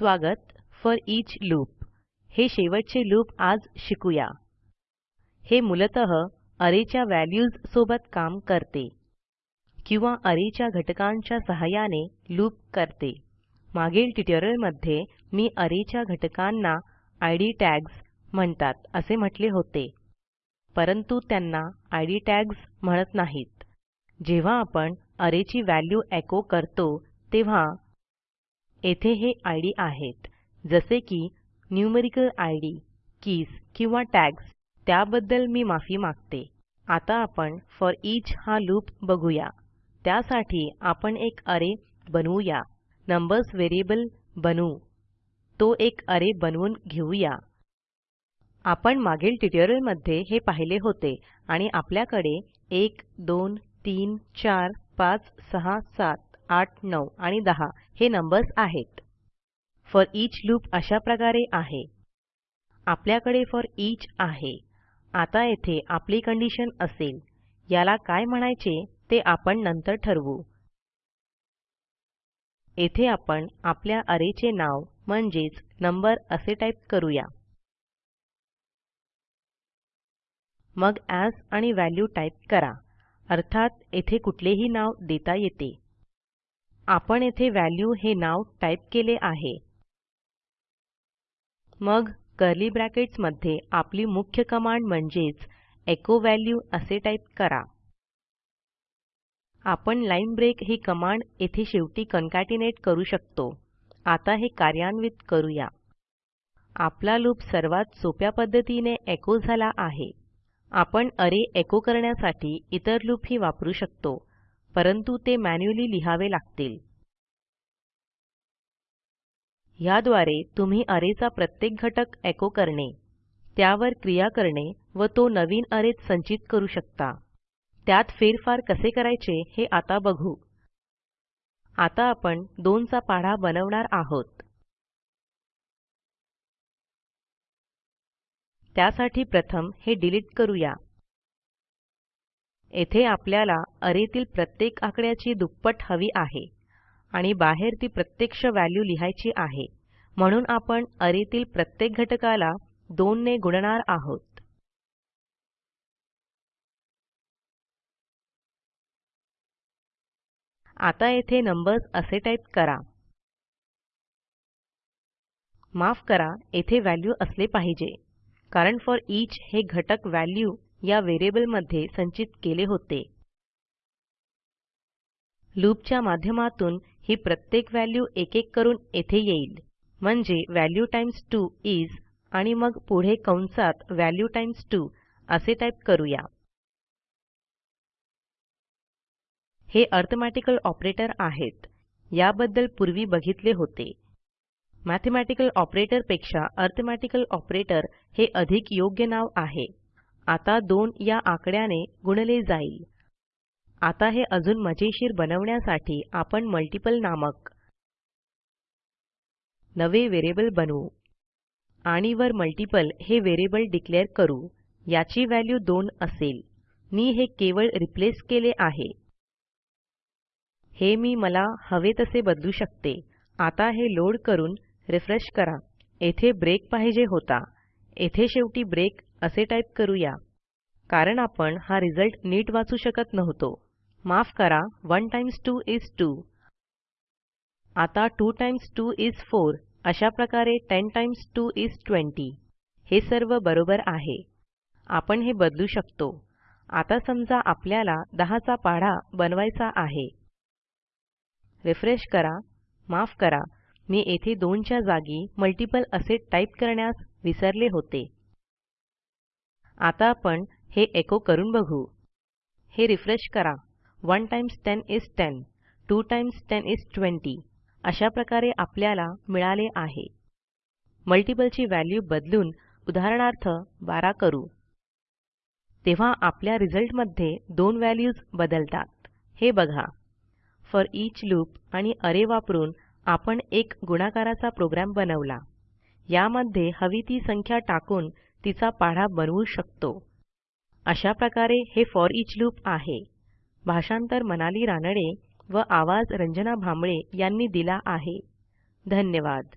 स्वागत for each loop. हे शेवटचे लूप आज शिकूया. हे मूलतः अरेच्या व्हॅल्यूज सोबत काम करते किंवा अरेच्या घटकांच्या सहाय्याने लूप करते. मागील ट्युटोरियलमध्ये मी अरेच्या घटकांना आयडी टॅग्स म्हणतात असे म्हटले होते. परंतु त्यांना आयडी टॅग्स म्हणत नाहीत. जेव्हा आपण अरेची व्हॅल्यू एको करतो तेव्हा येथे हे इद आहेत. जसे की न्यूमेरिकल इद कीज किंवा टॅग्स. त्याबद्दल मी माफी मागते. आता आपण फोरिच हा लूप बघूया. त्यासाठी आपण एक अरे बनवूया. नंबर्स व्हेरिएबल बनवू. तो एक अरे बनवून घेऊया. आपण मागील ट्युटोरियलमध्ये हे पाहिले होते आणि आपल्याकडे 1 2 3 4 5 6 7 8 9 आणि 10 हे नंबर्स आहेत. फोरिच लूप अशा प्रकारे आहे. आपल्याकडे फोरिच आहे. आता येथे आपली कंडिशन असेल. याला काय म्हणायचे ते आपण नंतर ठरवू. येथे आपण आपल्या अरेचे नाव म्हणजेच नंबर असे टाईप करूया. मग एएस आणि व्हॅल्यू टाईप करा. अर्थात येथे कुठलेही नाव देता येते. आपण येथे व्हॅल्यू हे नाव टाईप केले आहे. मग कर्ली ब्रॅकेट्समध्ये आपली मुख्य कमांड म्हणजेच एचो व्हॅल्यू असे टाईप करा. आपण लाईन ब्रेक ही कमांड येथे शेवटी कॉन्केटनेट करू शकतो. आता हे कार्यान्वित करूया. आपला लूप सर्वात सोप्या पद्धतीने एको झाला आहे. आपण अरे एको करण्यासाठी इतर लूपही वापरू शकतो. परंतु ते मॅन्युअली लिहावे लागतील. ह्याद्वारे तुम्ही अरेचा प्रत्येक घटक एको करणे त्यावर क्रिया करणे व तो नवीन अरेत संचित करू शकता. त्यात फेरफार कसे करायचे हे आता बघू. आता आपण 2 चा पाढा बनवणार आहोत. त्यासाठी प्रथम हे डिलीट करूया. येथे आपल्याला arrayतील प्रत्येक आकड्याची दुप्पट हवी आहे आणि बाहेर ती प्रत्यक्ष व्हॅल्यू लिहायची आहे. म्हणून आपण arrayतील प्रत्येक घटकाला 2 ने गुणणार आहोत. आता येथे नंबर्स असे टाईप करा. माफ करा येथे व्हॅल्यू असले पाहिजे. कारण फोरिच हे घटक व्हॅल्यू या व्हेरिएबलमध्ये संचित केले होते. लूपच्या माध्यमातून ही प्रत्येक व्हॅल्यू एक एक करून येथे येईल. म्हणजे व्हॅल्यू टाईम्स 2 इस आणि मग पुढे कंसात व्हॅल्यू टाईम्स 2 असे टाईप करूया. हे अरिथमेटिकल ऑपरेटर आहेत. याबद्दल पूर्वी बघितले होते. मॅथेमॅटिकल ऑपरेटरपेक्षा अरिथमेटिकल ऑपरेटर हे अधिक योग्य नाव आहे. आता 2 या आकड्याने गुणले जाईल. आता हे अजून मजेशीर बनवण्यासाठी आपण मल्टीपल नामक नवे व्हेरिएबल बनवू आणि वर मल्टीपल हे व्हेरिएबल डिक्लेअर करू. याची व्हॅल्यू 2 असेल. मी हे केवळ रिप्लेस केले आहे. हे मी मला हवे तसे बदलू शकते. आता हे लोड करून रिफ्रेश करा. येथे ब्रेक पाहिजे होता. येथे शेवटी ब्रेक असे टाईप करूया. कारण आपण हा रिझल्ट नीट वाचू शकत नव्हतो. माफ करा 1 टाईम्स 2 इस 2 आता 2 टाईम्स 2 इस 4 अशा प्रकारे 10 टाईम्स 2 इस 20 हे सर्व बरोबर आहे. आपण हे बदलू शकतो. आता समजा आपल्याला 10 चा पाढा बनवायचा आहे. रिफ्रेश करा. माफ करा. मी येथे 2 च्या जागी मल्टिपल असे टाईप करण्यास विसरले होते. आता आपण हे एको करून बघू. हे रिफ्रेश करा. 1 टाईम्स 10 इस 10 2 टाईम्स 10 इस 20 अशा प्रकारे आपल्याला मिळाले आहे. मल्टिपलची व्हॅल्यू बदलून उदाहरणार्थ 12 करू. तेव्हा आपल्या रिझल्टमध्ये दोन व्हॅल्यूज बदलतात. हे बघा. फॉर ईच लूप आणि अरे वापरून आपण एक गुणाकाराचा प्रोग्रॅम बनवला. यामध्ये हवी ती संख्या टाकून तिचा पाढा बनवू शकतो. अशा प्रकारे हे फॉर इच लूप आहे. भाषांतर मनाली रानडे व आवाज रंजना भांबळे यांनी दिला आहे. धन्यवाद.